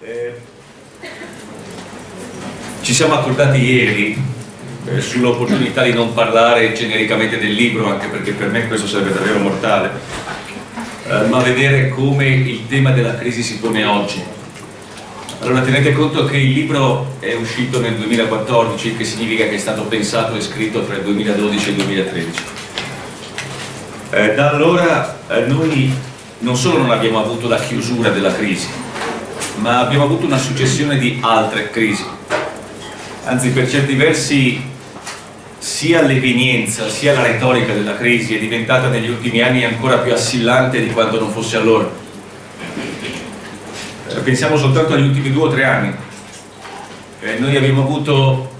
Eh, ci siamo accordati ieri eh, sull'opportunità di non parlare genericamente del libro, anche perché per me questo sarebbe davvero mortale, eh, ma vedere come il tema della crisi si pone oggi. Allora tenete conto che il libro è uscito nel 2014, che significa che è stato pensato e scritto tra il 2012 e il 2013. Eh, da allora eh, noi non solo non abbiamo avuto la chiusura della crisi, ma abbiamo avuto una successione di altre crisi. Anzi, per certi versi, sia l'evenienza sia la retorica della crisi è diventata negli ultimi anni ancora più assillante di quanto non fosse allora. Eh, pensiamo soltanto agli ultimi due o tre anni. Eh, noi abbiamo avuto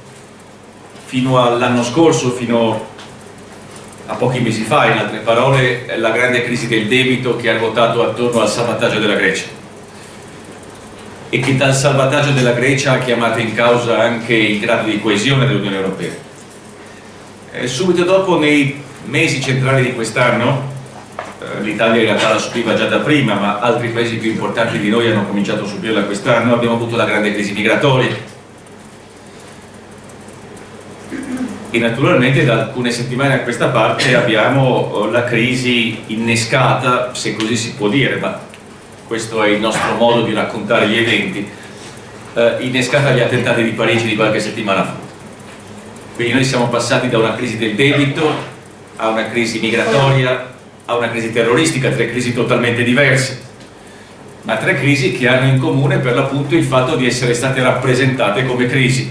fino all'anno scorso, fino a pochi mesi fa, in altre parole, la grande crisi del debito che ha ruotato attorno al salvataggio della Grecia e che dal salvataggio della Grecia ha chiamato in causa anche il grado di coesione dell'Unione Europea. E subito dopo, nei mesi centrali di quest'anno, eh, l'Italia in realtà la subiva già da prima, ma altri paesi più importanti di noi hanno cominciato a subirla quest'anno, abbiamo avuto la grande crisi migratoria. E naturalmente da alcune settimane a questa parte abbiamo la crisi innescata, se così si può dire, ma questo è il nostro modo di raccontare gli eventi, eh, innescata gli attentati di Parigi di qualche settimana fa. Quindi noi siamo passati da una crisi del debito a una crisi migratoria, a una crisi terroristica, tre crisi totalmente diverse, ma tre crisi che hanno in comune per l'appunto il fatto di essere state rappresentate come crisi.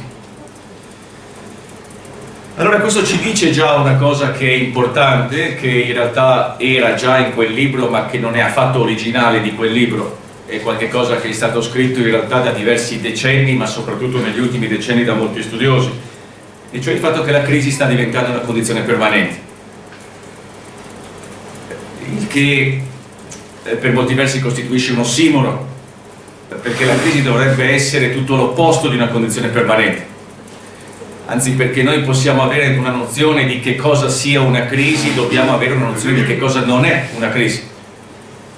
Allora questo ci dice già una cosa che è importante, che in realtà era già in quel libro ma che non è affatto originale di quel libro, è qualcosa che è stato scritto in realtà da diversi decenni ma soprattutto negli ultimi decenni da molti studiosi, e cioè il fatto che la crisi sta diventando una condizione permanente, il che eh, per molti versi costituisce un ossimoro, perché la crisi dovrebbe essere tutto l'opposto di una condizione permanente anzi perché noi possiamo avere una nozione di che cosa sia una crisi, dobbiamo avere una nozione di che cosa non è una crisi.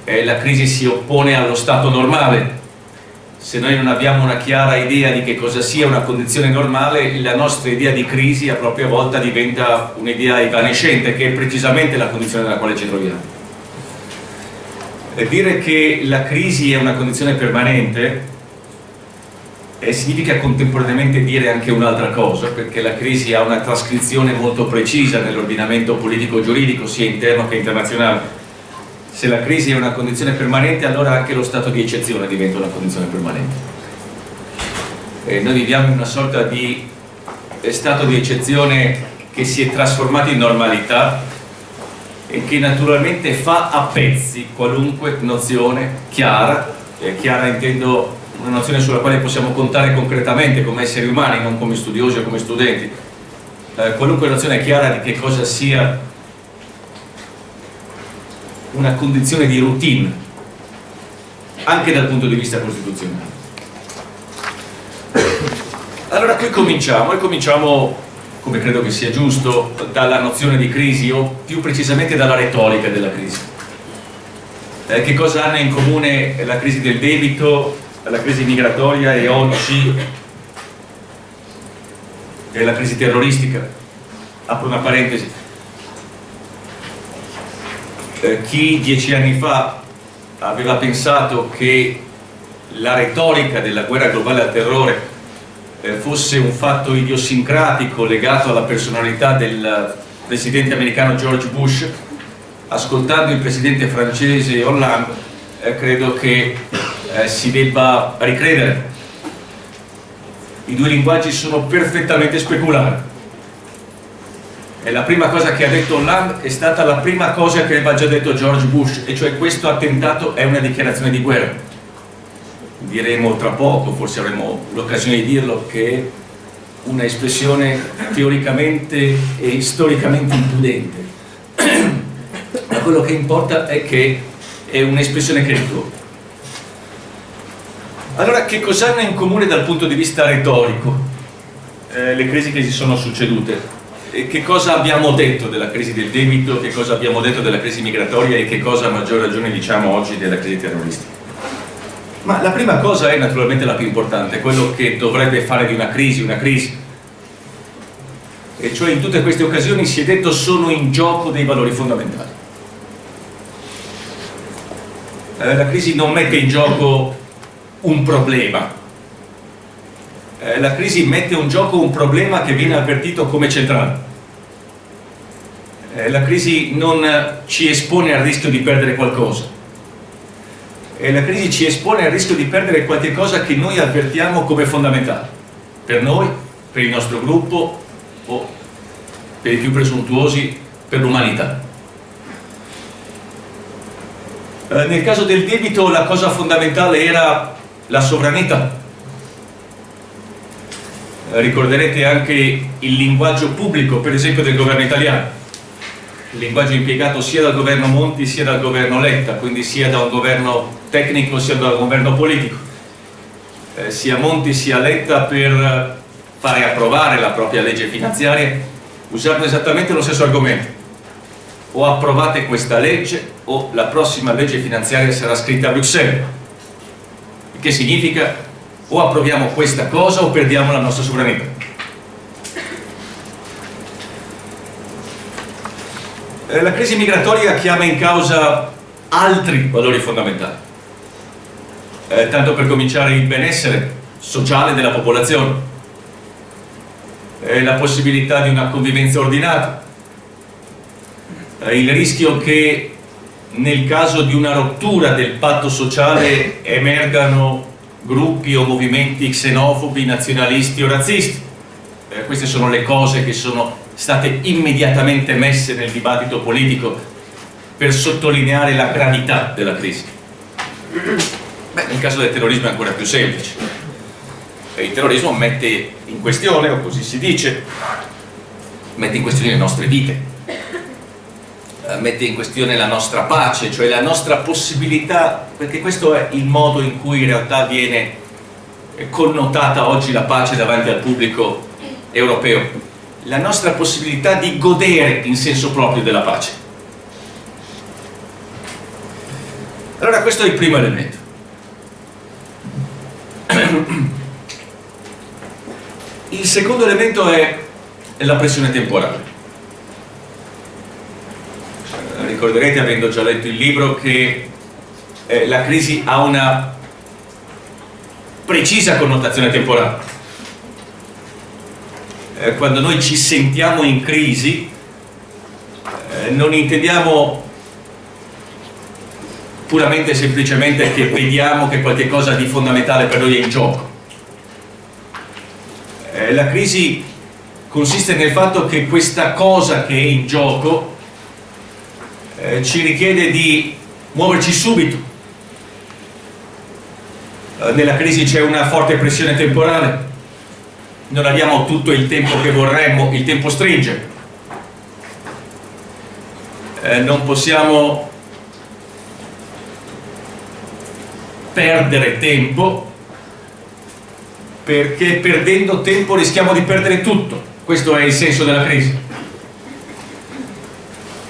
Eh, la crisi si oppone allo stato normale, se noi non abbiamo una chiara idea di che cosa sia una condizione normale, la nostra idea di crisi a propria volta diventa un'idea evanescente, che è precisamente la condizione nella quale ci troviamo. E dire che la crisi è una condizione permanente eh, significa contemporaneamente dire anche un'altra cosa, perché la crisi ha una trascrizione molto precisa nell'ordinamento politico-giuridico, sia interno che internazionale. Se la crisi è una condizione permanente, allora anche lo stato di eccezione diventa una condizione permanente. Eh, noi viviamo in una sorta di stato di eccezione che si è trasformato in normalità e che naturalmente fa a pezzi qualunque nozione chiara, eh, chiara intendo una nozione sulla quale possiamo contare concretamente come esseri umani, non come studiosi o come studenti. Eh, qualunque nozione chiara di che cosa sia una condizione di routine, anche dal punto di vista costituzionale. Allora qui cominciamo, e cominciamo, come credo che sia giusto, dalla nozione di crisi, o più precisamente dalla retorica della crisi. Eh, che cosa hanno in comune la crisi del debito la crisi migratoria e oggi è la crisi terroristica. Apro una parentesi. Eh, chi dieci anni fa aveva pensato che la retorica della guerra globale al terrore eh, fosse un fatto idiosincratico legato alla personalità del presidente americano George Bush, ascoltando il presidente francese Hollande, eh, credo che eh, si debba ricredere. I due linguaggi sono perfettamente speculari. E la prima cosa che ha detto Hollande è stata la prima cosa che aveva già detto George Bush, e cioè questo attentato è una dichiarazione di guerra. Diremo tra poco, forse avremo l'occasione di dirlo, che è una espressione teoricamente e storicamente impudente. Ma quello che importa è che è un'espressione che ritorna. Allora, che cosa hanno in comune dal punto di vista retorico eh, le crisi che si sono succedute? E che cosa abbiamo detto della crisi del debito, che cosa abbiamo detto della crisi migratoria e che cosa a maggior ragione diciamo oggi della crisi terroristica? Ma la prima cosa è naturalmente la più importante, quello che dovrebbe fare di una crisi una crisi. E cioè in tutte queste occasioni si è detto sono in gioco dei valori fondamentali. Eh, la crisi non mette in gioco un problema, eh, la crisi mette in gioco un problema che viene avvertito come centrale. Eh, la crisi non ci espone al rischio di perdere qualcosa, eh, la crisi ci espone al rischio di perdere qualcosa che noi avvertiamo come fondamentale, per noi, per il nostro gruppo o per i più presuntuosi, per l'umanità. Eh, nel caso del debito la cosa fondamentale era la sovranità. Ricorderete anche il linguaggio pubblico, per esempio del governo italiano, il linguaggio impiegato sia dal governo Monti sia dal governo Letta, quindi sia da un governo tecnico sia da un governo politico. Eh, sia Monti sia Letta per fare approvare la propria legge finanziaria usarono esattamente lo stesso argomento. O approvate questa legge o la prossima legge finanziaria sarà scritta a Bruxelles che significa o approviamo questa cosa o perdiamo la nostra sovranità. Eh, la crisi migratoria chiama in causa altri valori fondamentali. Eh, tanto per cominciare il benessere sociale della popolazione. Eh, la possibilità di una convivenza ordinata. Eh, il rischio che nel caso di una rottura del patto sociale emergano gruppi o movimenti xenofobi, nazionalisti o razzisti. Eh, queste sono le cose che sono state immediatamente messe nel dibattito politico per sottolineare la gravità della crisi. Beh, nel caso del terrorismo è ancora più semplice. Il terrorismo mette in questione, o così si dice, mette in questione le nostre vite, mette in questione la nostra pace, cioè la nostra possibilità, perché questo è il modo in cui in realtà viene connotata oggi la pace davanti al pubblico europeo, la nostra possibilità di godere in senso proprio della pace. Allora questo è il primo elemento. Il secondo elemento è la pressione temporale ricorderete avendo già letto il libro che eh, la crisi ha una precisa connotazione temporale. Eh, quando noi ci sentiamo in crisi eh, non intendiamo puramente e semplicemente che vediamo che qualche cosa di fondamentale per noi è in gioco. Eh, la crisi consiste nel fatto che questa cosa che è in gioco eh, ci richiede di muoverci subito. Eh, nella crisi c'è una forte pressione temporale, non abbiamo tutto il tempo che vorremmo, il tempo stringe. Eh, non possiamo perdere tempo perché perdendo tempo rischiamo di perdere tutto. Questo è il senso della crisi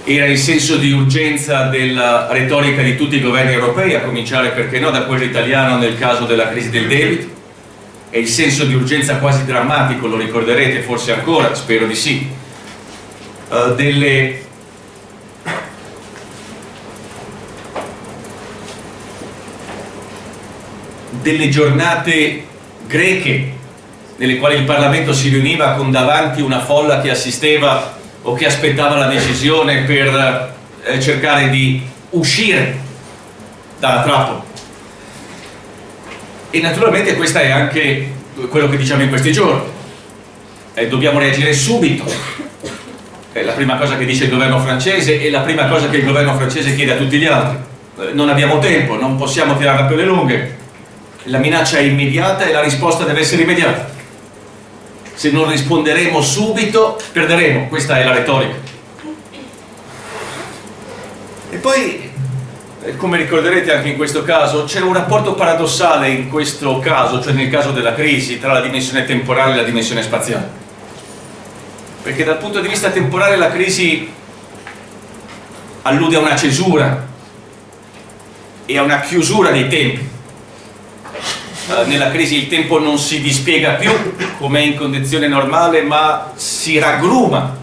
era il senso di urgenza della retorica di tutti i governi europei, a cominciare perché no da quello italiano nel caso della crisi del debito, è il senso di urgenza quasi drammatico, lo ricorderete forse ancora, spero di sì, uh, delle delle giornate greche nelle quali il Parlamento si riuniva con davanti una folla che assisteva o che aspettava la decisione per eh, cercare di uscire dalla trappola. E naturalmente questo è anche quello che diciamo in questi giorni. Eh, dobbiamo reagire subito. È la prima cosa che dice il governo francese e la prima cosa che il governo francese chiede a tutti gli altri. Eh, non abbiamo tempo, non possiamo tirarla per le lunghe. La minaccia è immediata e la risposta deve essere immediata se non risponderemo subito perderemo, questa è la retorica. E poi, eh, come ricorderete anche in questo caso, c'è un rapporto paradossale in questo caso, cioè nel caso della crisi, tra la dimensione temporale e la dimensione spaziale. Perché dal punto di vista temporale la crisi allude a una cesura e a una chiusura dei tempi nella crisi il tempo non si dispiega più come in condizione normale ma si raggruma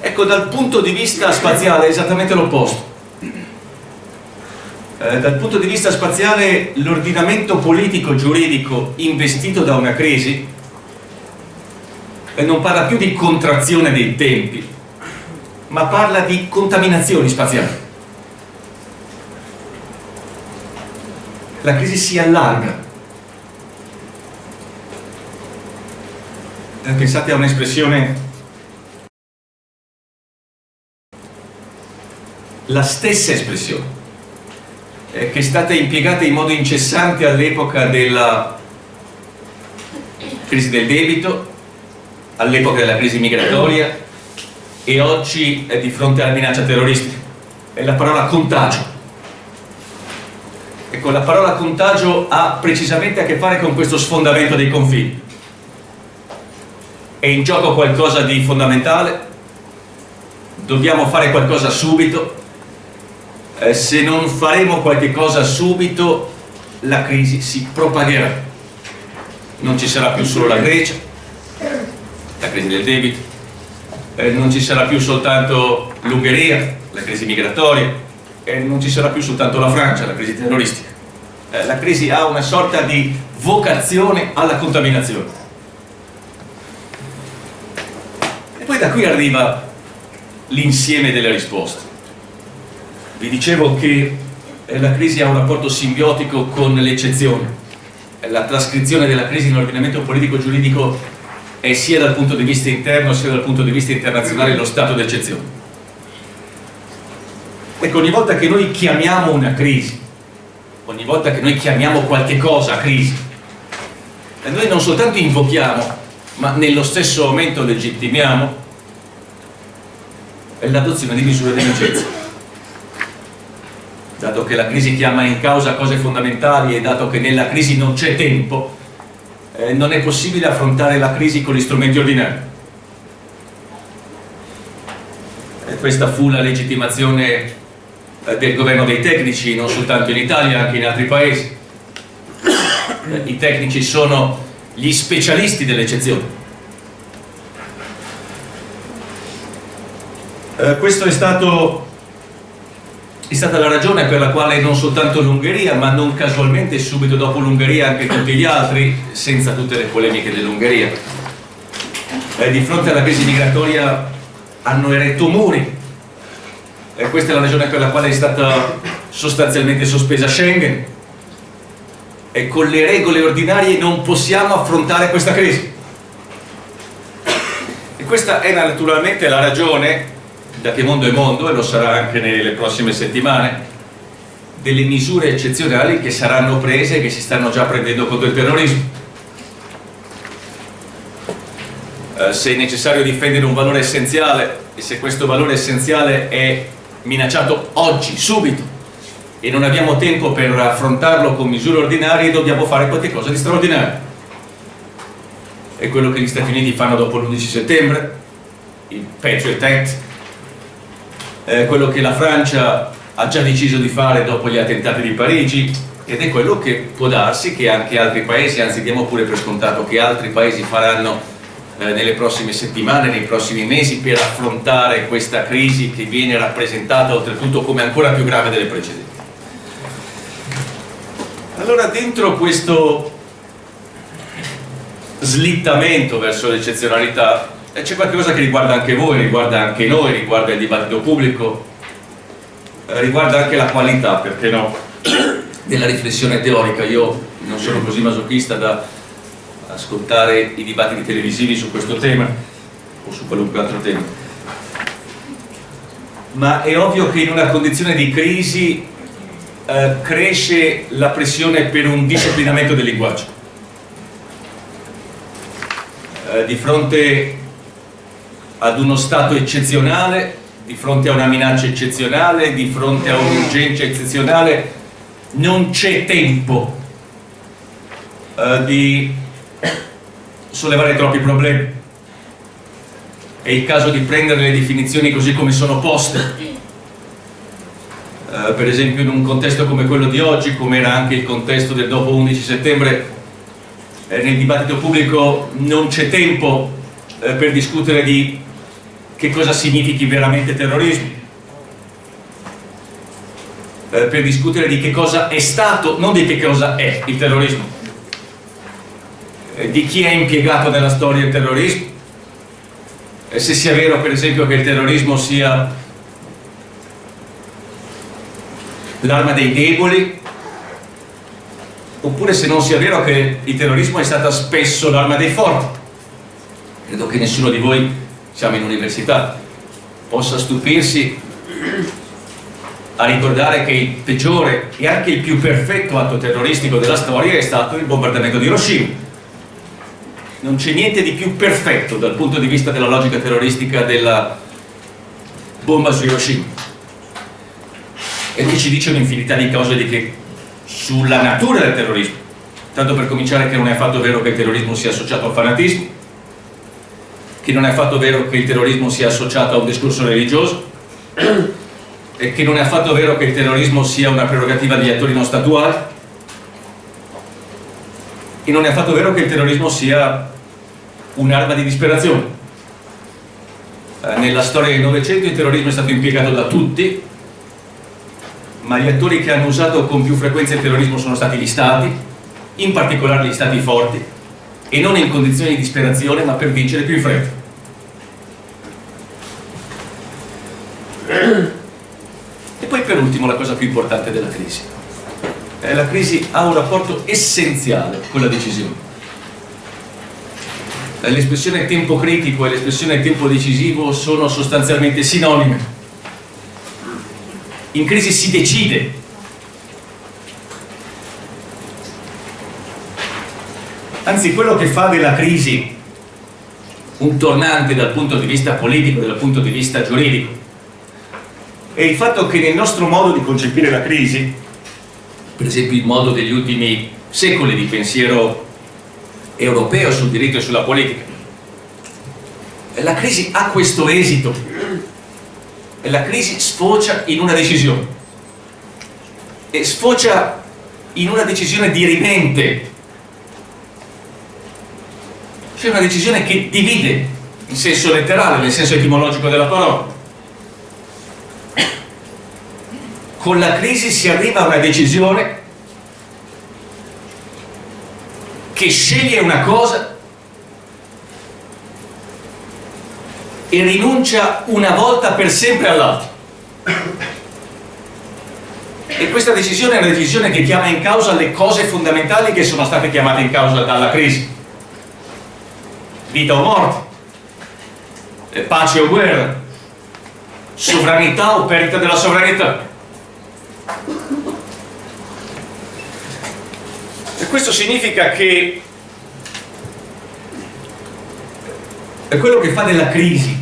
ecco dal punto di vista spaziale è esattamente l'opposto. Eh, dal punto di vista spaziale l'ordinamento politico giuridico investito da una crisi eh, non parla più di contrazione dei tempi ma parla di contaminazioni spaziali la crisi si allarga. Eh, pensate a un'espressione. La stessa espressione eh, che è stata impiegata in modo incessante all'epoca della crisi del debito all'epoca della crisi migratoria e oggi è di fronte alla minaccia terroristica. È la parola contagio Ecco, la parola contagio ha precisamente a che fare con questo sfondamento dei confini. È in gioco qualcosa di fondamentale, dobbiamo fare qualcosa subito, eh, se non faremo qualche cosa subito la crisi si propagherà. Non ci sarà più solo la Grecia, la crisi del debito, eh, non ci sarà più soltanto l'Ungheria, la crisi migratoria, e non ci sarà più soltanto la Francia, la crisi terroristica. Eh, la crisi ha una sorta di vocazione alla contaminazione. E poi da qui arriva l'insieme delle risposte. Vi dicevo che eh, la crisi ha un rapporto simbiotico con l'eccezione. Eh, la trascrizione della crisi nell'ordinamento politico-giuridico è sia dal punto di vista interno sia dal punto di vista internazionale lo stato d'eccezione Ecco, ogni volta che noi chiamiamo una crisi, ogni volta che noi chiamiamo qualche cosa crisi, noi non soltanto invochiamo, ma nello stesso momento legittimiamo l'adozione di misure di emergenza. Dato che la crisi chiama in causa cose fondamentali e dato che nella crisi non c'è tempo, eh, non è possibile affrontare la crisi con gli strumenti ordinari. E questa fu la legittimazione del governo dei tecnici, non soltanto in Italia, anche in altri paesi. Eh, I tecnici sono gli specialisti dell'eccezione. Eh, questo è stato è stata la ragione per la quale non soltanto l'Ungheria, ma non casualmente subito dopo l'Ungheria anche tutti gli altri, senza tutte le polemiche dell'Ungheria, eh, di fronte alla crisi migratoria hanno eretto muri e questa è la ragione per la quale è stata sostanzialmente sospesa Schengen. E con le regole ordinarie non possiamo affrontare questa crisi. E questa è naturalmente la ragione da che mondo è mondo e lo sarà anche nelle prossime settimane delle misure eccezionali che saranno prese e che si stanno già prendendo contro il terrorismo. Eh, se è necessario difendere un valore essenziale e se questo valore essenziale è minacciato oggi, subito, e non abbiamo tempo per affrontarlo con misure ordinarie, dobbiamo fare qualcosa di straordinario. È quello che gli Stati Uniti fanno dopo l'11 settembre, il Patriot Act, è quello che la Francia ha già deciso di fare dopo gli attentati di Parigi ed è quello che può darsi che anche altri paesi, anzi diamo pure per scontato che altri paesi faranno nelle prossime settimane, nei prossimi mesi per affrontare questa crisi che viene rappresentata oltretutto come ancora più grave delle precedenti. Allora dentro questo slittamento verso l'eccezionalità eh, c'è qualcosa che riguarda anche voi, riguarda anche noi, riguarda il dibattito pubblico, eh, riguarda anche la qualità, perché no, della riflessione teorica. Io non sono così masochista da ascoltare i dibattiti televisivi su questo tema o su qualunque altro tema. Ma è ovvio che in una condizione di crisi eh, cresce la pressione per un disciplinamento del linguaggio. Eh, di fronte ad uno stato eccezionale di fronte a una minaccia eccezionale di fronte a un'urgenza eccezionale non c'è tempo eh, di sollevare troppi problemi. È il caso di prendere le definizioni così come sono poste. Eh, per esempio in un contesto come quello di oggi, come era anche il contesto del dopo 11 settembre, eh, nel dibattito pubblico non c'è tempo eh, per discutere di che cosa significhi veramente terrorismo, eh, per discutere di che cosa è stato, non di che cosa è il terrorismo, di chi è impiegato nella storia il terrorismo, se sia vero per esempio che il terrorismo sia l'arma dei deboli? Oppure se non sia vero che il terrorismo è stata spesso l'arma dei forti? Credo che nessuno di voi siamo in università possa stupirsi a ricordare che il peggiore e anche il più perfetto atto terroristico della storia è stato il bombardamento di Hiroshima non c'è niente di più perfetto dal punto di vista della logica terroristica della bomba su Hiroshima. E che ci dice un'infinità di cose di che, sulla natura del terrorismo. Tanto per cominciare che non è affatto vero che il terrorismo sia associato al fanatismo che non è affatto vero che il terrorismo sia associato a un discorso religioso e che non è affatto vero che il terrorismo sia una prerogativa degli attori non statuali. E non è affatto vero che il terrorismo sia un'arma di disperazione. Eh, nella storia del Novecento il terrorismo è stato impiegato da tutti, ma gli attori che hanno usato con più frequenza il terrorismo sono stati gli stati, in particolare gli stati forti, e non in condizioni di disperazione, ma per vincere più in fretta. E poi per ultimo la cosa più importante della crisi. Eh, la crisi ha un rapporto essenziale con la decisione l'espressione tempo critico e l'espressione tempo decisivo sono sostanzialmente sinonime. In crisi si decide. Anzi, quello che fa della crisi un tornante dal punto di vista politico, dal punto di vista giuridico, è il fatto che nel nostro modo di concepire la crisi, per esempio il modo degli ultimi secoli di pensiero europeo sul diritto e sulla politica. La crisi ha questo esito. La crisi sfocia in una decisione. E sfocia in una decisione dirimente. Cioè una decisione che divide in senso letterale, nel senso etimologico della parola. Con la crisi si arriva a una decisione che sceglie una cosa e rinuncia una volta per sempre all'altra. E questa decisione è una decisione che chiama in causa le cose fondamentali che sono state chiamate in causa dalla crisi. Vita o morte, eh, pace o guerra, sovranità o perdita della sovranità. Questo significa che è quello che fa della crisi.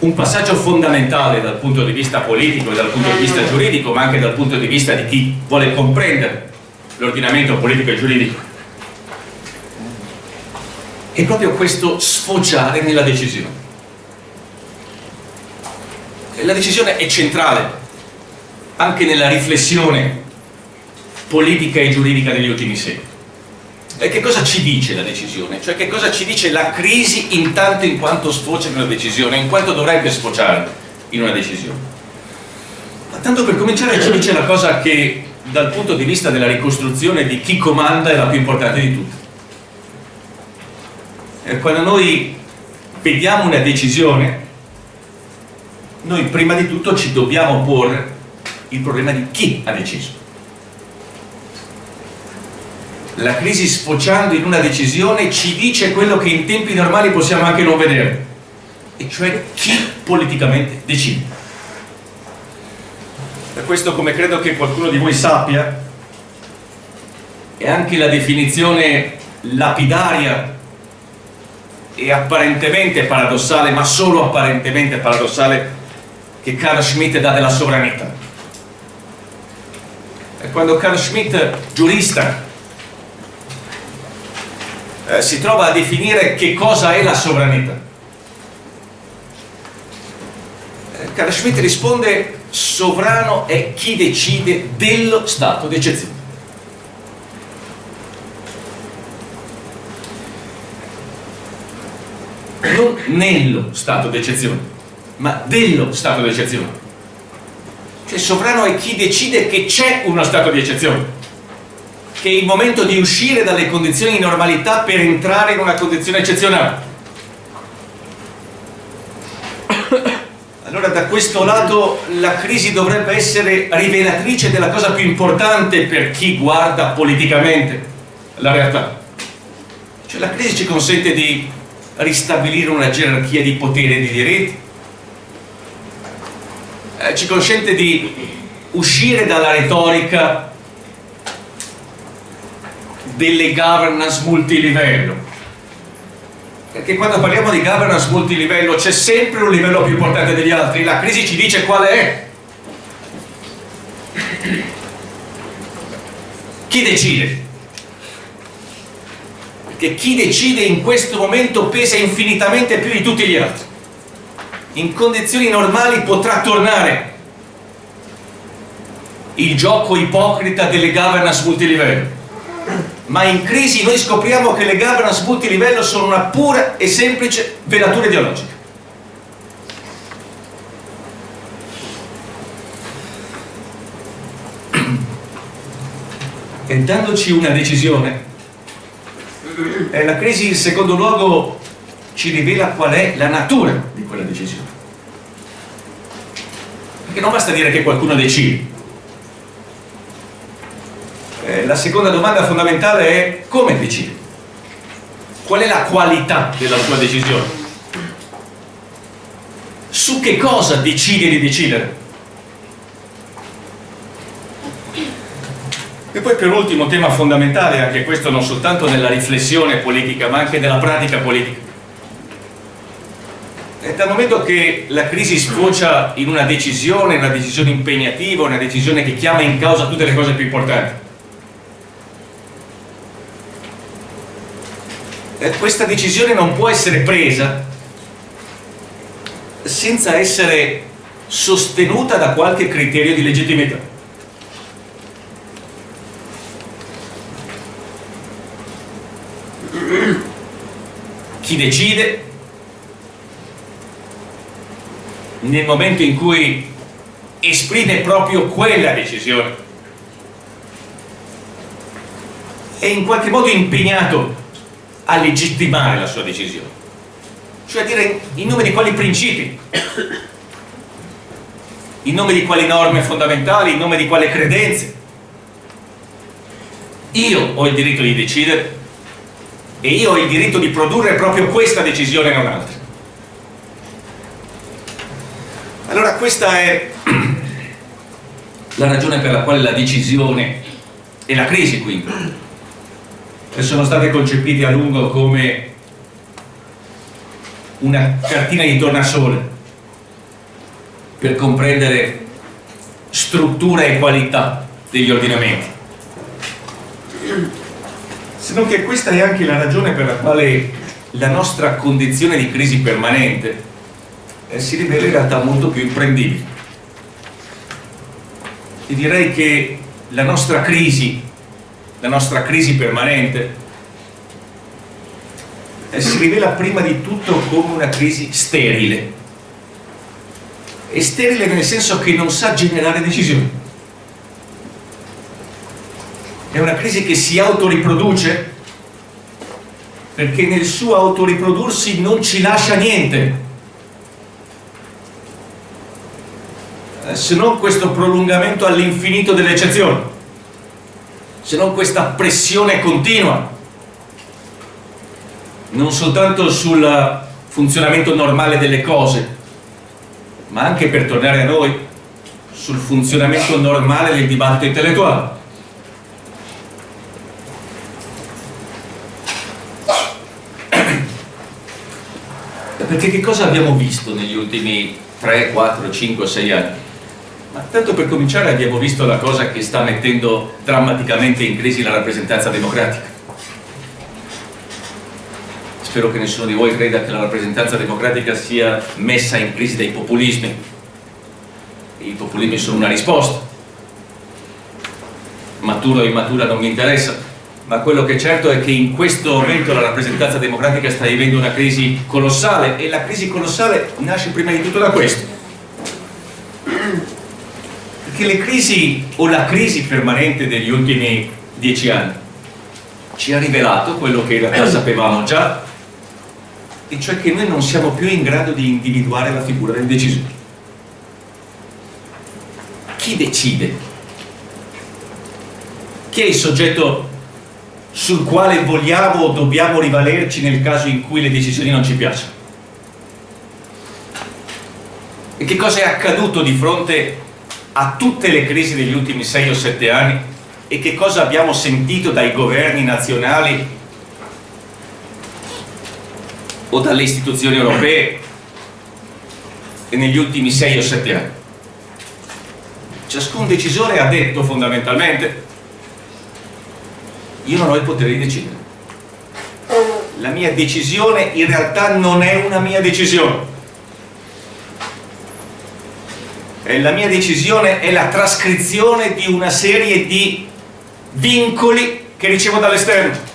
Un passaggio fondamentale dal punto di vista politico e dal punto di vista giuridico ma anche dal punto di vista di chi vuole comprendere l'ordinamento politico e giuridico. È proprio questo sfociare nella decisione. La decisione è centrale anche nella riflessione politica e giuridica degli ultimi secoli. E che cosa ci dice la decisione? Cioè che cosa ci dice la crisi intanto in quanto sfocia in una decisione, in quanto dovrebbe sfociare in una decisione? Ma tanto per cominciare ci dice la cosa che dal punto di vista della ricostruzione di chi comanda è la più importante di tutte. Quando noi vediamo una decisione, noi prima di tutto ci dobbiamo porre il problema di chi ha deciso. La crisi sfociando in una decisione ci dice quello che in tempi normali possiamo anche non vedere, e cioè chi politicamente decide. Per questo, come credo che qualcuno di voi sappia, è anche la definizione lapidaria e apparentemente paradossale, ma solo apparentemente paradossale, che Carl Schmitt dà della sovranità quando Carl Schmitt, giurista, eh, si trova a definire che cosa è la sovranità. Carl Schmitt risponde sovrano è chi decide dello stato di eccezione. Non nello stato di eccezione, ma dello stato di Cioè sovrano è chi decide che c'è uno stato di eccezione, che è il momento di uscire dalle condizioni di normalità per entrare in una condizione eccezionale. Allora da questo lato la crisi dovrebbe essere rivelatrice della cosa più importante per chi guarda politicamente la realtà. Cioè la crisi ci consente di ristabilire una gerarchia di potere e di diritti, eh, ci consente di uscire dalla retorica delle governance multilivello. Perché quando parliamo di governance multilivello c'è sempre un livello più importante degli altri. La crisi ci dice quale è. Chi decide? perché chi decide in questo momento pesa infinitamente più di tutti gli altri in condizioni normali potrà tornare. Il gioco ipocrita delle governance multilivello. Ma in crisi noi scopriamo che le governance multilivello sono una pura e semplice velatura ideologica. E dandoci una decisione eh, la crisi in secondo luogo ci rivela qual è la natura di quella decisione. Perché non basta dire che qualcuno decide. Eh, la seconda domanda fondamentale è come decide? Qual è la qualità della sua decisione? Su che cosa decide di decidere? E poi per ultimo tema fondamentale, anche questo non soltanto nella riflessione politica ma anche nella pratica politica. Dal momento che la crisi sfocia in una decisione, una decisione impegnativa, una decisione che chiama in causa tutte le cose più importanti. E questa decisione non può essere presa senza essere sostenuta da qualche criterio di legittimità. chi decide nel momento in cui esprime proprio quella decisione. È in qualche modo impegnato a legittimare la sua decisione. Cioè a dire in nome di quali principi? In nome di quali norme fondamentali? In nome di quali credenze? Io ho il diritto di decidere e io ho il diritto di produrre proprio questa decisione e non altra. Allora questa è la ragione per la quale la decisione e la crisi quindi sono state concepite a lungo come una cartina di tornasole per comprendere struttura e qualità degli ordinamenti. Se non che questa è anche la ragione per la quale la nostra condizione di crisi permanente eh, si rivela in realtà molto più imprendibile. E direi che la nostra crisi, la nostra crisi permanente, eh, si rivela prima di tutto come una crisi sterile. E sterile nel senso che non sa generare decisioni è una crisi che si autoriproduce perché nel suo autoriprodursi non ci lascia niente se non questo prolungamento all'infinito delle eccezioni se non questa pressione continua non soltanto sul funzionamento normale delle cose ma anche per tornare a noi sul funzionamento normale del dibattito intellettuale Perché che cosa abbiamo visto negli ultimi 3, 4, 5, 6 anni? Ma tanto per cominciare abbiamo visto la cosa che sta mettendo drammaticamente in crisi la rappresentanza democratica. Spero che nessuno di voi creda che la rappresentanza democratica sia messa in crisi dai populismi. I populismi sono una risposta. Maturo o immatura non mi interessa ma quello che è certo è che in questo momento la rappresentanza democratica sta vivendo una crisi colossale e la crisi colossale nasce prima di tutto da questo perché le crisi o la crisi permanente degli ultimi dieci anni ci ha rivelato quello che in realtà sapevamo già e cioè che noi non siamo più in grado di individuare la figura del decisore chi decide? Chi è il soggetto sul quale vogliamo o dobbiamo rivalerci nel caso in cui le decisioni non ci piacciono? E che cosa è accaduto di fronte a tutte le crisi degli ultimi 6 o 7 anni? E che cosa abbiamo sentito dai governi nazionali o dalle istituzioni europee negli ultimi 6 o 7 anni? ciascun decisore ha detto fondamentalmente io non ho il potere di decidere la mia decisione in realtà non è una mia decisione la mia decisione è la trascrizione di una serie di vincoli che ricevo dall'esterno.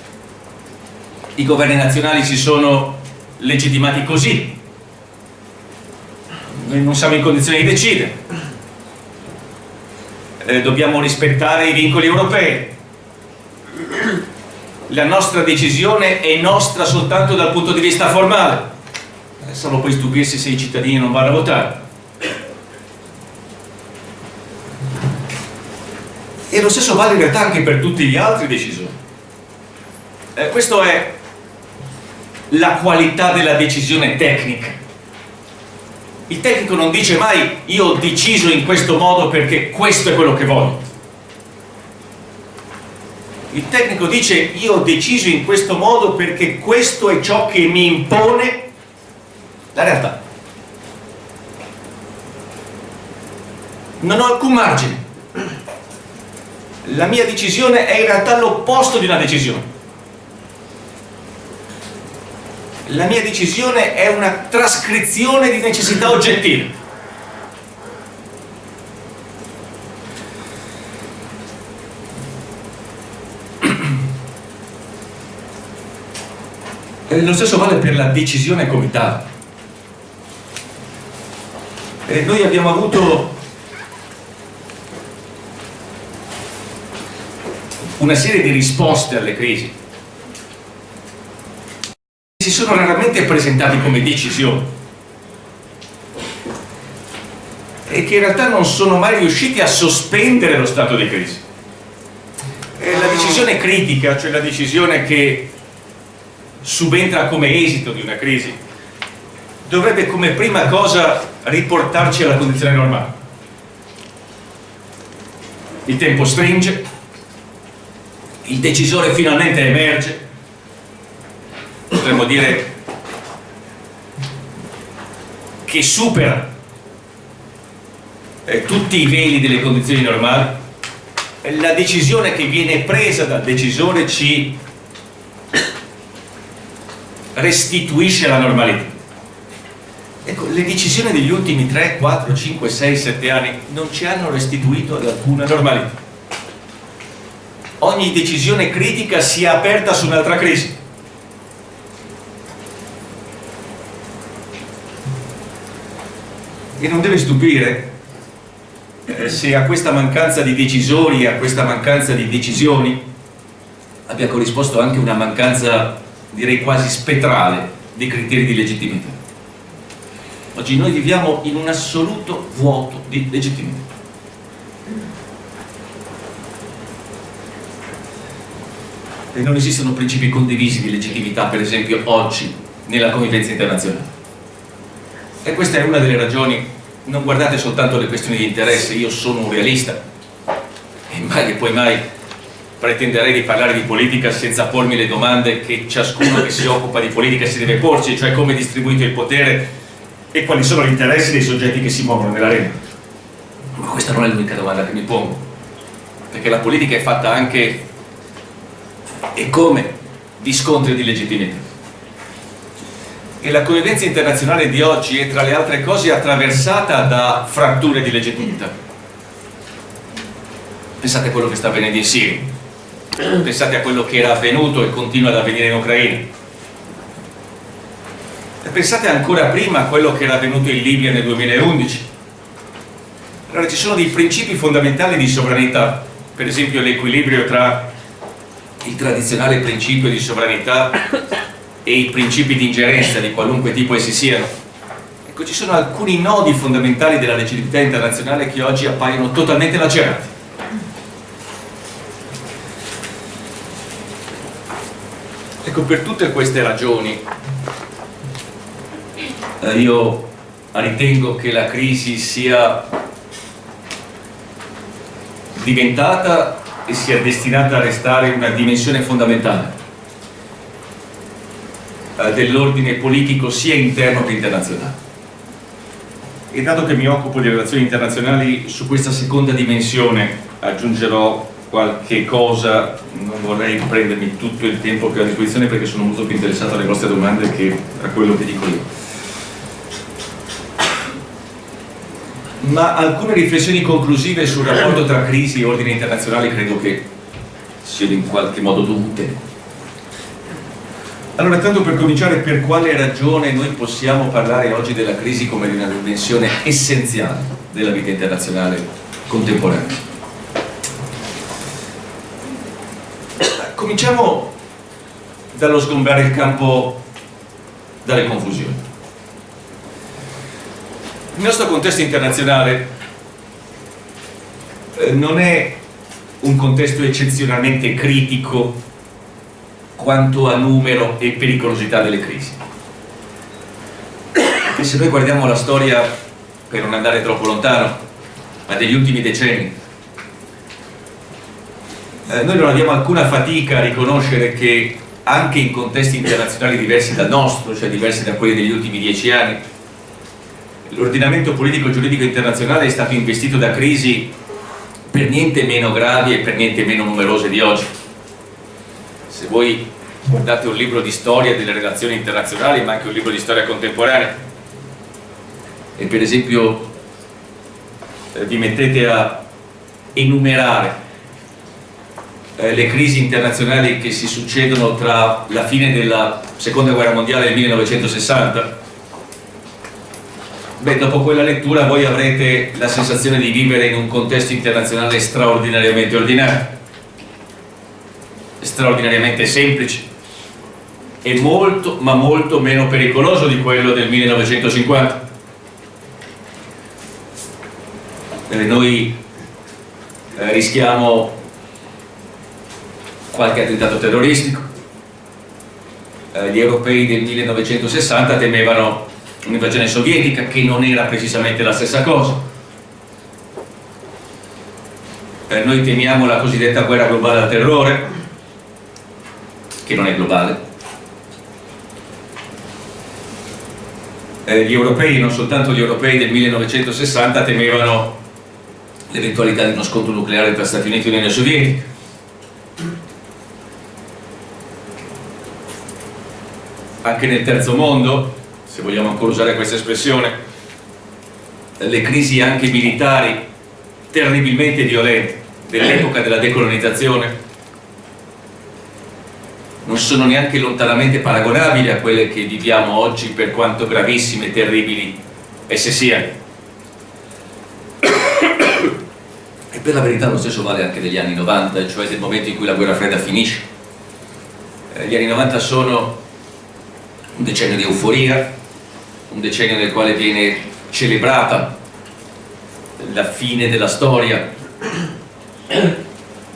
I governi nazionali si sono legittimati così. Noi non siamo in condizione di decidere. Eh, dobbiamo rispettare i vincoli europei. La nostra decisione è nostra soltanto dal punto di vista formale. Eh, solo poi stupirsi se i cittadini non vanno a votare e lo stesso vale in realtà anche per tutti gli altri decisori. Eh, questa è la qualità della decisione tecnica. Il tecnico non dice mai io ho deciso in questo modo perché questo è quello che voglio. Il tecnico dice io ho deciso in questo modo perché questo è ciò che mi impone la realtà. Non ho alcun margine la mia decisione è in realtà l'opposto di una decisione. La mia decisione è una trascrizione di necessità oggettive. E lo stesso vale per la decisione comitata e noi abbiamo avuto una serie di risposte alle crisi si sono raramente presentati come decisioni e che in realtà non sono mai riusciti a sospendere lo stato di crisi. E la decisione critica, cioè la decisione che subentra come esito di una crisi, dovrebbe come prima cosa riportarci alla condizione normale. Il tempo stringe, il decisore finalmente emerge, potremmo dire che supera eh, tutti i veli delle condizioni normali. La decisione che viene presa dal decisore ci restituisce la normalità. Ecco, le decisioni degli ultimi 3, 4, 5, 6, 7 anni non ci hanno restituito ad alcuna normalità ogni decisione critica si è aperta su un'altra crisi. E non deve stupire eh, se a questa mancanza di decisori e a questa mancanza di decisioni abbia corrisposto anche una mancanza direi quasi spettrale dei criteri di legittimità. Oggi noi viviamo in un assoluto vuoto di legittimità e non esistono principi condivisi di legittimità per esempio oggi nella convivenza internazionale. E questa è una delle ragioni. Non guardate soltanto le questioni di interesse io sono un realista. E mai e poi mai pretenderei di parlare di politica senza pormi le domande che ciascuno che si occupa di politica si deve porci cioè come è distribuito il potere e quali sono gli interessi dei soggetti che si muovono nell'arena ma questa non è l'unica domanda che mi pongo perché la politica è fatta anche e come di scontri di legittimità E la convivenza internazionale di oggi è tra le altre cose attraversata da fratture di legittimità. Pensate a quello che sta avvenendo in Siria, pensate a quello che era avvenuto e continua ad avvenire in Ucraina. E pensate ancora prima a quello che era avvenuto in Libia nel 2011. Allora ci sono dei principi fondamentali di sovranità, per esempio l'equilibrio tra il tradizionale principio di sovranità e i principi di ingerenza di qualunque tipo essi siano. Ecco, ci sono alcuni nodi fondamentali della legittimità internazionale che oggi appaiono totalmente lacerati. Ecco, per tutte queste ragioni eh, io ritengo che la crisi sia diventata e sia destinata a restare una dimensione fondamentale eh, dell'ordine politico sia interno che internazionale. E dato che mi occupo di relazioni internazionali, su questa seconda dimensione aggiungerò qualche cosa, non vorrei prendermi tutto il tempo che ho a disposizione perché sono molto più interessato alle vostre domande che a quello che dico io. Ma alcune riflessioni conclusive sul rapporto tra crisi e ordine internazionale credo che siano in qualche modo dovute. Allora, tanto per cominciare, per quale ragione noi possiamo parlare oggi della crisi come di una dimensione essenziale della vita internazionale contemporanea? Cominciamo dallo sgombrare il campo dalle confusioni. Il nostro contesto internazionale eh, non è un contesto eccezionalmente critico quanto a numero e pericolosità delle crisi. E se noi guardiamo la storia, per non andare troppo lontano, ma degli ultimi decenni, eh, noi non abbiamo alcuna fatica a riconoscere che anche in contesti internazionali diversi dal nostro, cioè diversi da quelli degli ultimi dieci anni, l'ordinamento politico-giuridico internazionale è stato investito da crisi per niente meno gravi e per niente meno numerose di oggi. Se voi guardate un libro di storia delle relazioni internazionali ma anche un libro di storia contemporanea e per esempio eh, vi mettete a enumerare eh, le crisi internazionali che si succedono tra la fine della seconda guerra mondiale del 1960 beh dopo quella lettura voi avrete la sensazione di vivere in un contesto internazionale straordinariamente ordinario straordinariamente semplice. E molto ma molto meno pericoloso di quello del 1950 eh, noi eh, rischiamo qualche attentato terroristico. Eh, gli europei del 1960 temevano un'invasione sovietica che non era precisamente la stessa cosa eh, noi temiamo la cosiddetta guerra globale al terrore che non è globale. Eh, gli europei, non soltanto gli europei del 1960, temevano l'eventualità di uno scontro nucleare tra Stati Uniti e Unione Sovietica. Anche nel terzo mondo, se vogliamo ancora usare questa espressione, le crisi anche militari terribilmente violente dell'epoca della decolonizzazione non sono neanche lontanamente paragonabili a quelle che viviamo oggi per quanto gravissime e terribili esse siano. E per la verità lo stesso vale anche degli anni 90, cioè del momento in cui la guerra fredda finisce. Eh, gli anni 90 sono un decennio di euforia, un decennio nel quale viene celebrata la fine della storia.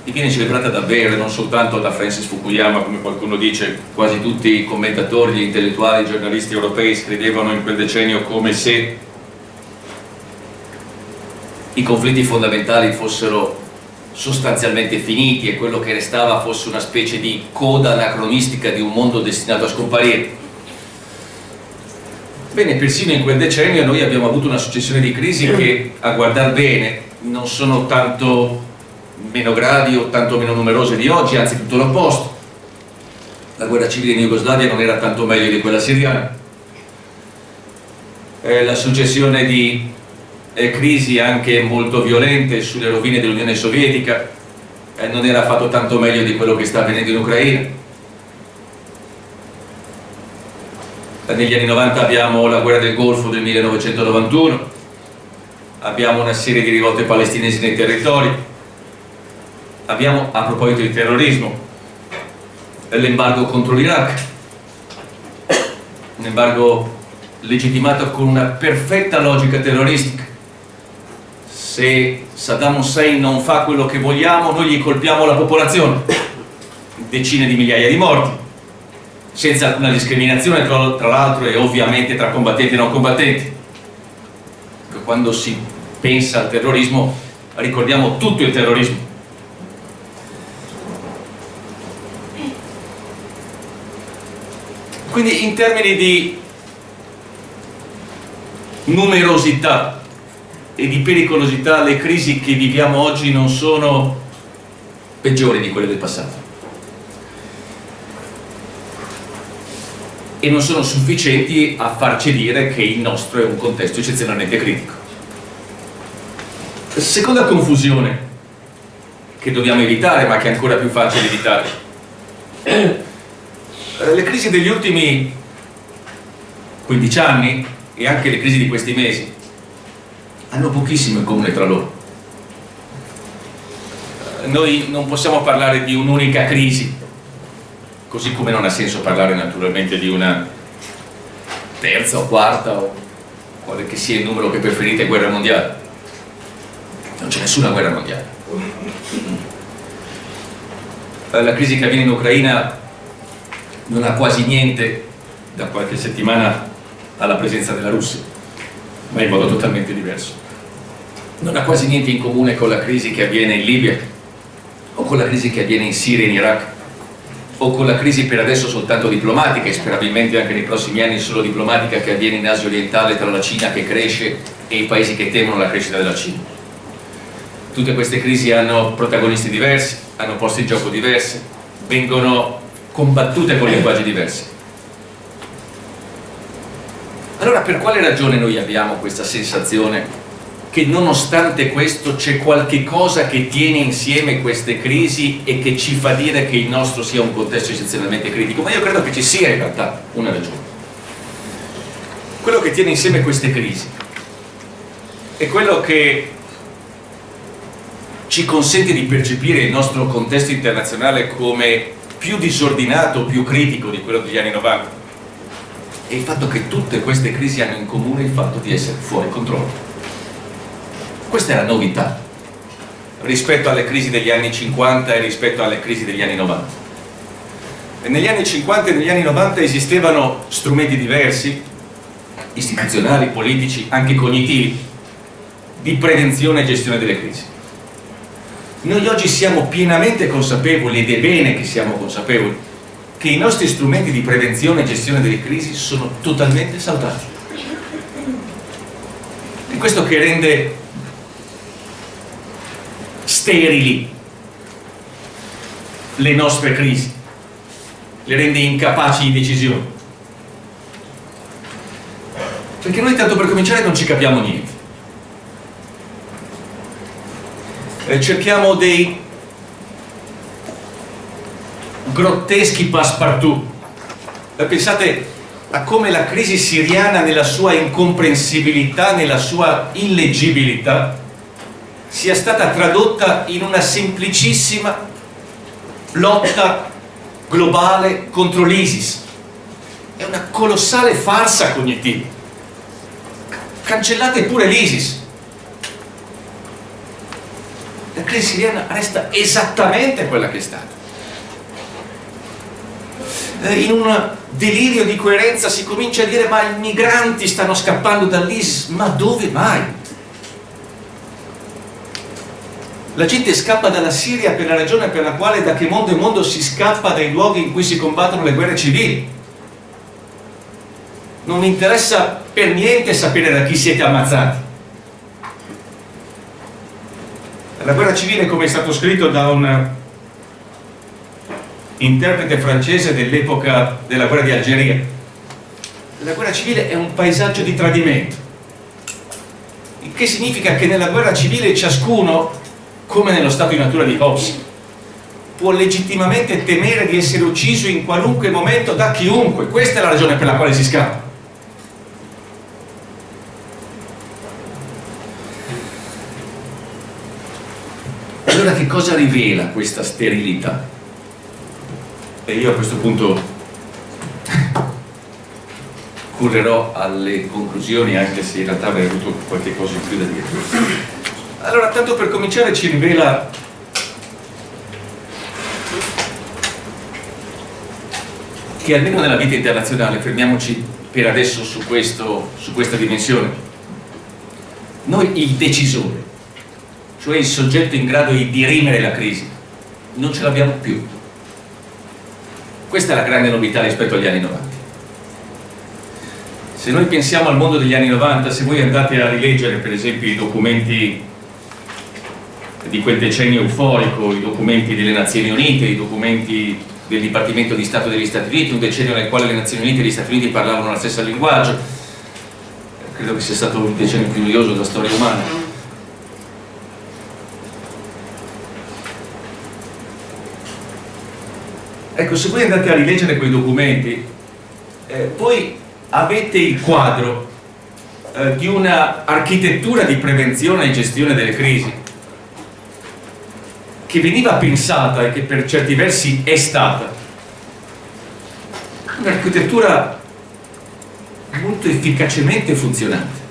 E viene celebrata davvero non soltanto da Francis Fukuyama come qualcuno dice quasi tutti i commentatori, gli intellettuali, i giornalisti europei scrivevano in quel decennio come se i conflitti fondamentali fossero sostanzialmente finiti e quello che restava fosse una specie di coda anacronistica di un mondo destinato a scomparire Bene, persino in quel decennio noi abbiamo avuto una successione di crisi che, a guardar bene, non sono tanto meno gravi o tanto meno numerose di oggi, anzi tutto l'opposto. La guerra civile in Jugoslavia non era tanto meglio di quella siriana. eh, la successione di eh, crisi anche molto violente sulle rovine dell'Unione Sovietica eh, non era fatto tanto meglio di quello che sta avvenendo in Ucraina eh, negli anni 90 abbiamo la guerra del Golfo del 1991 abbiamo una serie di rivolte palestinesi nei territori. Abbiamo a proposito di terrorismo l'embargo contro l'Iraq. Un embargo legittimato con una perfetta logica terroristica. Se Saddam Hussein non fa quello che vogliamo noi gli colpiamo la popolazione. Decine di migliaia di morti senza alcuna discriminazione tra, tra l'altro e ovviamente tra combattenti e non combattenti. Quando si pensa al terrorismo ricordiamo tutto il terrorismo. Quindi in termini di numerosità e di pericolosità le crisi che viviamo oggi non sono peggiori di quelle del passato e non sono sufficienti a farci dire che il nostro è un contesto eccezionalmente critico. Seconda confusione che dobbiamo evitare ma che è ancora più facile evitare. Le crisi degli ultimi 15 anni e anche le crisi di questi mesi hanno pochissimo in comune tra loro. Noi non possiamo parlare di un'unica crisi, così come non ha senso parlare naturalmente di una terza o quarta o quale che sia il numero che preferite guerra mondiale. Non c'è nessuna guerra mondiale. La crisi che avviene in Ucraina non ha quasi niente da qualche settimana alla presenza della Russia, ma in modo totalmente diverso. Non ha quasi niente in comune con la crisi che avviene in Libia, o con la crisi che avviene in Siria e in Iraq, o con la crisi per adesso soltanto diplomatica e sperabilmente anche nei prossimi anni solo diplomatica che avviene in Asia orientale tra la Cina che cresce e i paesi che temono la crescita della Cina. Tutte queste crisi hanno protagonisti diversi, hanno posti in gioco diversi, vengono combattute con linguaggi diversi. Allora per quale ragione noi abbiamo questa sensazione che nonostante questo c'è qualche cosa che tiene insieme queste crisi e che ci fa dire che il nostro sia un contesto eccezionalmente critico? Ma io credo che ci sia in realtà una ragione. Quello che tiene insieme queste crisi è quello che ci consente di percepire il nostro contesto internazionale come più disordinato, più critico di quello degli anni 90 e il fatto che tutte queste crisi hanno in comune il fatto di essere fuori controllo. Questa è la novità rispetto alle crisi degli anni 50 e rispetto alle crisi degli anni 90. E negli anni 50 e negli anni 90 esistevano strumenti diversi, istituzionali, politici, anche cognitivi, di prevenzione e gestione delle crisi. Noi oggi siamo pienamente consapevoli, ed è bene che siamo consapevoli, che i nostri strumenti di prevenzione e gestione delle crisi sono totalmente saltati. È questo che rende sterili le nostre crisi, le rende incapaci di decisione. Perché noi tanto per cominciare non ci capiamo niente. Eh, cerchiamo dei grotteschi passepartout. Pensate a come la crisi siriana nella sua incomprensibilità, nella sua illeggibilità, sia stata tradotta in una semplicissima lotta globale contro l'ISIS. È una colossale farsa cognitiva. Cancellate pure l'ISIS. La crisi siriana resta esattamente quella che è stata eh, in un delirio di coerenza si comincia a dire ma i migranti stanno scappando dall'ISIS, ma dove mai? La gente scappa dalla Siria per la ragione per la quale da che mondo in mondo si scappa dai luoghi in cui si combattono le guerre civili. Non interessa per niente sapere da chi siete ammazzati. La guerra civile, come è stato scritto da un interprete francese dell'epoca della guerra di Algeria. la guerra civile è un paesaggio di tradimento il che significa che nella guerra civile ciascuno come nello stato di natura di Hobbes. Può legittimamente temere di essere ucciso in qualunque momento da chiunque. Questa è la ragione per la quale si scappa. Allora che cosa rivela questa sterilità? e io a questo punto correrò alle conclusioni anche se in realtà avrei avuto qualche cosa in più da dire allora tanto per cominciare ci rivela che almeno nella vita internazionale fermiamoci per adesso su, questo, su questa dimensione noi il decisore cioè il soggetto in grado di dirimere la crisi non ce l'abbiamo più. Questa è la grande novità rispetto agli anni 90 se noi pensiamo al mondo degli anni 90, se voi andate a rileggere per esempio i documenti di quel decennio euforico, i documenti delle Nazioni Unite, i documenti del Dipartimento di Stato degli Stati Uniti, un decennio nel quale le Nazioni Unite e gli Stati Uniti parlavano lo stesso linguaggio, credo che sia stato il decennio più noioso della storia umana. Ecco, se voi andate a rileggere quei documenti, eh, poi avete il quadro eh, di un'architettura di prevenzione e gestione delle crisi che veniva pensata e che per certi versi è stata. Un'architettura molto efficacemente funzionante.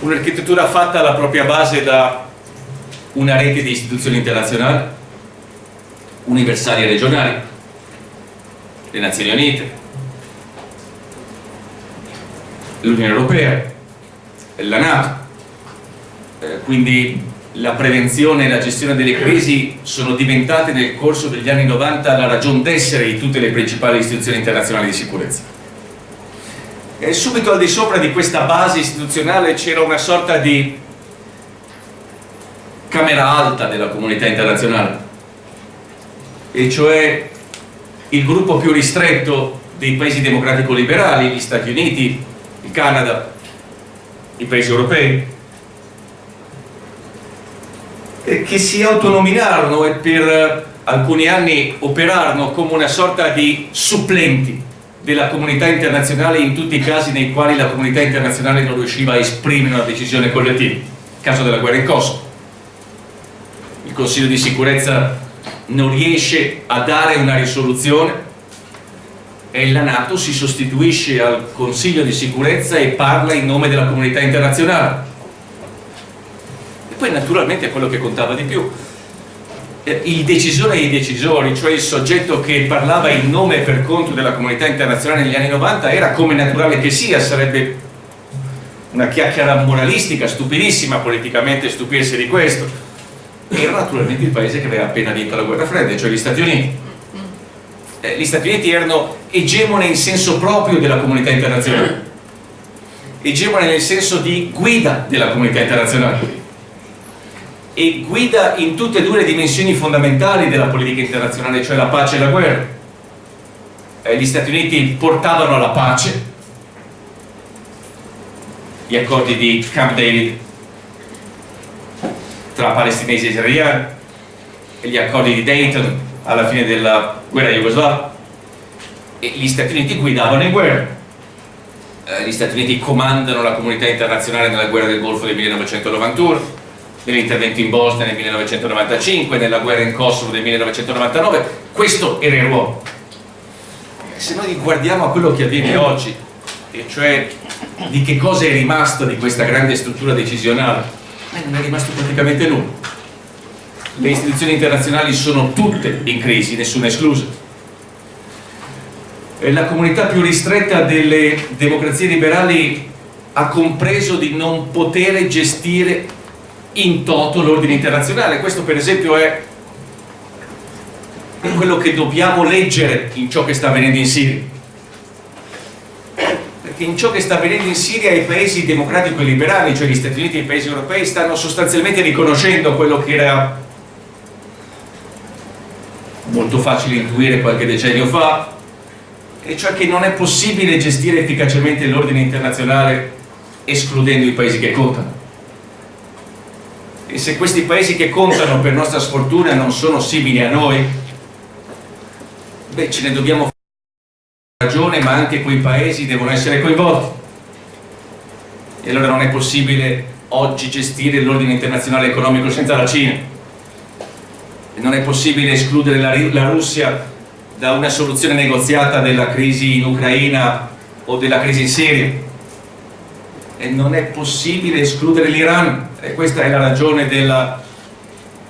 Un'architettura fatta alla propria base da una rete di istituzioni internazionali universali e regionali le Nazioni Unite l'Unione Europea, la Nato, eh, quindi la prevenzione e la gestione delle crisi sono diventate nel corso degli anni 90 la ragione d'essere di tutte le principali istituzioni internazionali di sicurezza. E subito al di sopra di questa base istituzionale c'era una sorta di camera alta della comunità internazionale, e cioè il gruppo più ristretto dei paesi democratico-liberali, gli Stati Uniti, il Canada, i paesi europei, che si autonominarono e per alcuni anni operarono come una sorta di supplenti della comunità internazionale in tutti i casi nei quali la comunità internazionale non riusciva a esprimere una decisione collettiva. Il caso della guerra in Kosovo. Il Consiglio di sicurezza non riesce a dare una risoluzione e la Nato si sostituisce al Consiglio di sicurezza e parla in nome della comunità internazionale poi naturalmente quello che contava di più. Eh, il decisore e i decisori, cioè il soggetto che parlava in nome e per conto della comunità internazionale negli anni 90 era come naturale che sia, sarebbe una chiacchiera moralistica stupidissima politicamente stupirsi di questo. Era naturalmente il paese che aveva appena vinto la guerra fredda, cioè gli Stati Uniti. Eh, gli Stati Uniti erano egemone in senso proprio della comunità internazionale. Egemone nel senso di guida della comunità internazionale e guida in tutte e due le dimensioni fondamentali della politica internazionale, cioè la pace e la guerra. Eh, gli Stati Uniti portavano la pace, gli accordi di Camp David tra palestinesi e israeliani, e gli accordi di Dayton alla fine della guerra jugoslava, e gli Stati Uniti guidavano in guerra. Eh, gli Stati Uniti comandano la comunità internazionale nella guerra del Golfo del 1991, nell'intervento in Bosnia nel 1995, nella guerra in Kosovo del 1999, questo era il ruolo. Se noi guardiamo a quello che avviene oggi, e cioè di che cosa è rimasto di questa grande struttura decisionale, non è rimasto praticamente nulla. Le istituzioni internazionali sono tutte in crisi, nessuna esclusa la comunità più ristretta delle democrazie liberali ha compreso di non poter gestire in toto l'ordine internazionale. Questo per esempio è quello che dobbiamo leggere in ciò che sta avvenendo in Siria. Perché in ciò che sta avvenendo in Siria i paesi democratico e liberali, cioè gli Stati Uniti e i paesi europei, stanno sostanzialmente riconoscendo quello che era molto facile intuire qualche decennio fa, e cioè che non è possibile gestire efficacemente l'ordine internazionale escludendo i paesi che contano. E se questi paesi che contano per nostra sfortuna non sono simili a noi, beh ce ne dobbiamo fare ragione, ma anche quei paesi devono essere coinvolti. E allora non è possibile oggi gestire l'ordine internazionale economico senza la Cina. E non è possibile escludere la, la Russia da una soluzione negoziata della crisi in Ucraina o della crisi in Siria e non è possibile escludere l'Iran. E questa è la ragione del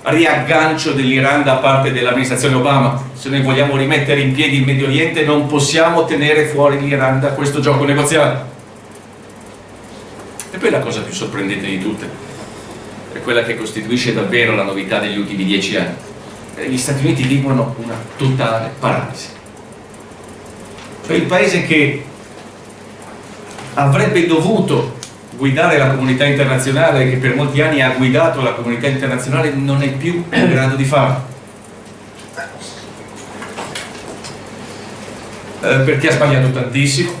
riaggancio dell'Iran da parte dell'amministrazione Obama. Se noi vogliamo rimettere in piedi il Medio Oriente non possiamo tenere fuori l'Iran da questo gioco negoziale. E poi la cosa più sorprendente di tutte è quella che costituisce davvero la novità degli ultimi dieci anni. Gli Stati Uniti vivono una totale paralisi. Cioè il paese che avrebbe dovuto guidare la comunità internazionale, che per molti anni ha guidato la comunità internazionale, non è più in grado di farlo. Eh, perché ha sbagliato tantissimo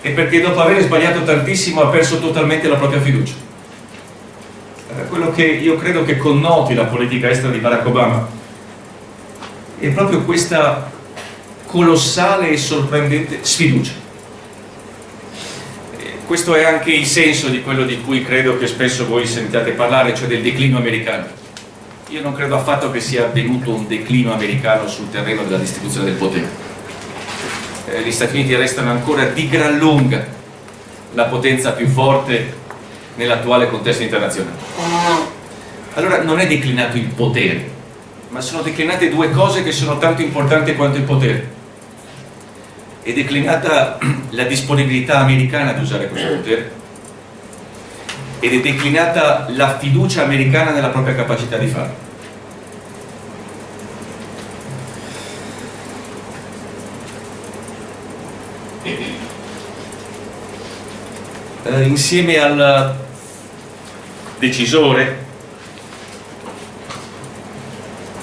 e perché dopo aver sbagliato tantissimo ha perso totalmente la propria fiducia quello che io credo che connoti la politica estera di Barack Obama è proprio questa colossale e sorprendente sfiducia. Questo è anche il senso di quello di cui credo che spesso voi sentiate parlare, cioè del declino americano. Io non credo affatto che sia avvenuto un declino americano sul terreno della distribuzione del potere. Eh, gli Stati Uniti restano ancora di gran lunga la potenza più forte nell'attuale contesto internazionale. Allora non è declinato il potere, ma sono declinate due cose che sono tanto importanti quanto il potere. È declinata la disponibilità americana di usare questo potere ed è declinata la fiducia americana nella propria capacità di farlo. Eh, insieme al decisore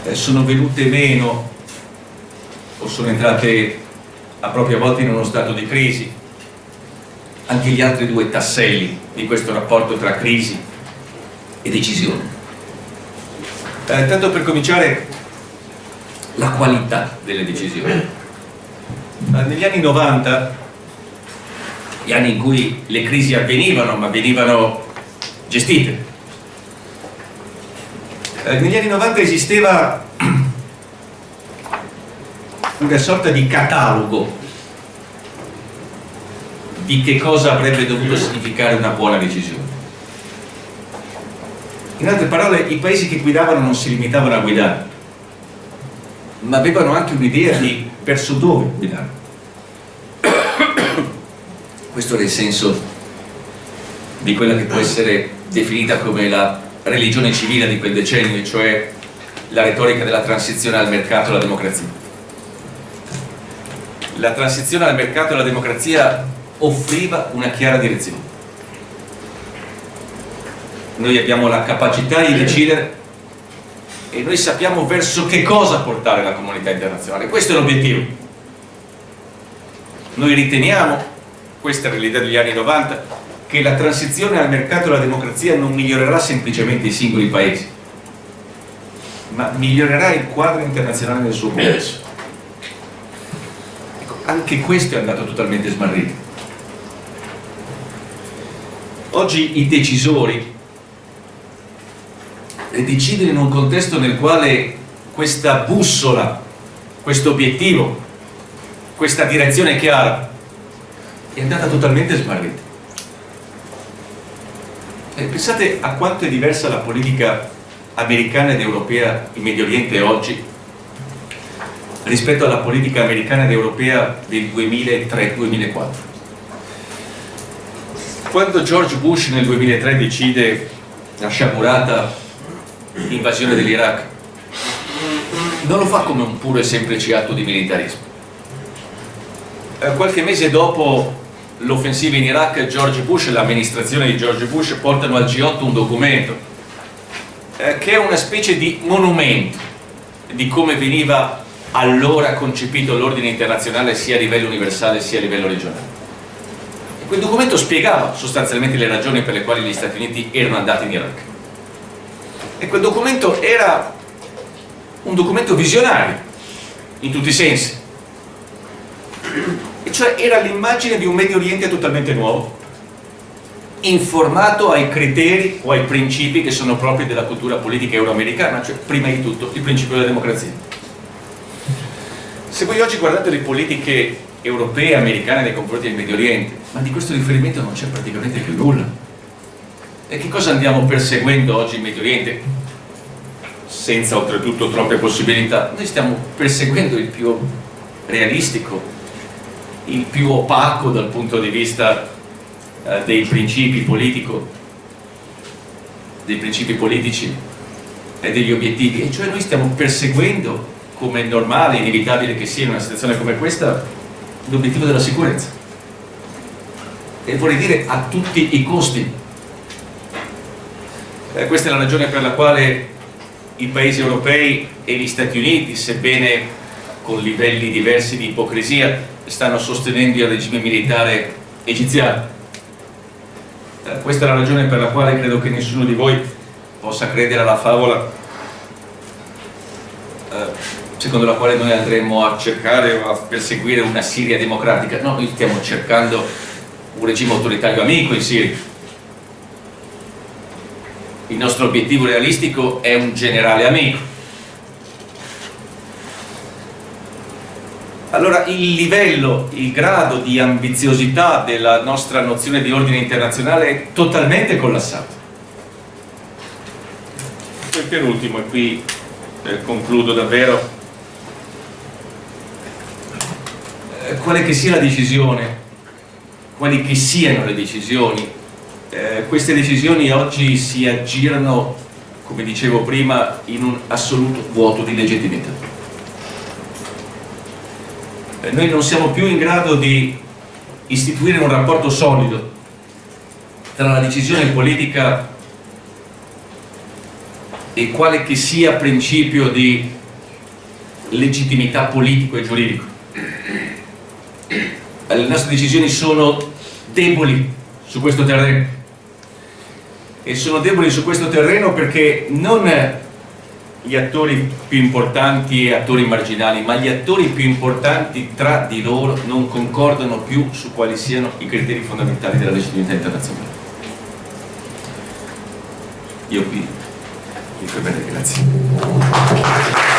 eh, sono venute meno o sono entrate a propria volta in uno stato di crisi anche gli altri due tasselli di questo rapporto tra crisi e decisione. Eh, tanto per cominciare la qualità delle decisioni. Eh, negli anni 90, gli anni in cui le crisi avvenivano ma venivano gestite, eh, negli anni 90 esisteva una sorta di catalogo di che cosa avrebbe dovuto significare una buona decisione. In altre parole, i paesi che guidavano non si limitavano a guidare, ma avevano anche un'idea di verso dove guidare. Questo era il senso di quella che può essere definita come la religione civile di quel decennio, cioè la retorica della transizione al mercato e alla democrazia. La transizione al mercato e alla democrazia offriva una chiara direzione. Noi abbiamo la capacità di decidere e noi sappiamo verso che cosa portare la comunità internazionale. Questo è l'obiettivo. Noi riteniamo, questa è l'idea degli anni 90, che la transizione al mercato e alla democrazia non migliorerà semplicemente i singoli paesi, ma migliorerà il quadro internazionale nel suo complesso. Anche questo è andato totalmente smarrito. Oggi i decisori decidono in un contesto nel quale questa bussola, questo obiettivo, questa direzione chiara è andata totalmente smarrita. Eh, pensate a quanto è diversa la politica americana ed europea in Medio Oriente oggi rispetto alla politica americana ed europea del 2003-2004. Quando George Bush nel 2003 decide la sciagurata invasione dell'Iraq, non lo fa come un puro e semplice atto di militarismo. Eh, qualche mese dopo l'offensiva in Iraq, George Bush e l'amministrazione di George Bush portano al G8 un documento eh, che è una specie di monumento di come veniva allora concepito l'ordine internazionale sia a livello universale sia a livello regionale. E quel documento spiegava sostanzialmente le ragioni per le quali gli Stati Uniti erano andati in Iraq. E quel documento era un documento visionario, in tutti i sensi. E cioè era l'immagine di un Medio Oriente totalmente nuovo, informato ai criteri o ai principi che sono propri della cultura politica euroamericana, cioè prima di tutto il principio della democrazia. Se voi oggi guardate le politiche europee e americane nei confronti del Medio Oriente, ma di questo riferimento non c'è praticamente più nulla. E che cosa andiamo perseguendo oggi in Medio Oriente? Senza oltretutto troppe possibilità, noi stiamo perseguendo il più realistico, il più opaco dal punto di vista eh, dei principi politico, dei principi politici e degli obiettivi, e cioè noi stiamo perseguendo, come è normale, inevitabile che sia in una situazione come questa, l'obiettivo della sicurezza. E vorrei dire a tutti i costi. Eh, questa è la ragione per la quale i paesi europei e gli Stati Uniti, sebbene con livelli diversi di ipocrisia, stanno sostenendo il regime militare egiziano eh, questa è la ragione per la quale credo che nessuno di voi possa credere alla favola eh, secondo la quale noi andremo a cercare o a perseguire una Siria democratica. No, noi stiamo cercando un regime autoritario amico in Siria. Il nostro obiettivo realistico è un generale amico. Allora il livello, il grado di ambiziosità della nostra nozione di ordine internazionale è totalmente collassato. E per ultimo, e qui eh, concludo davvero, eh, quale che sia la decisione, quali che siano le decisioni, eh, queste decisioni oggi si aggirano, come dicevo prima, in un assoluto vuoto di legittimità eh, noi non siamo più in grado di istituire un rapporto solido tra la decisione politica e quale che sia principio di legittimità politico e giuridico. Le nostre decisioni sono deboli su questo terreno e sono deboli su questo terreno perché non gli attori più importanti e attori marginali, ma gli attori più importanti tra di loro non concordano più su quali siano i criteri fondamentali della legittimità internazionale. Io qui vi fermerei, grazie.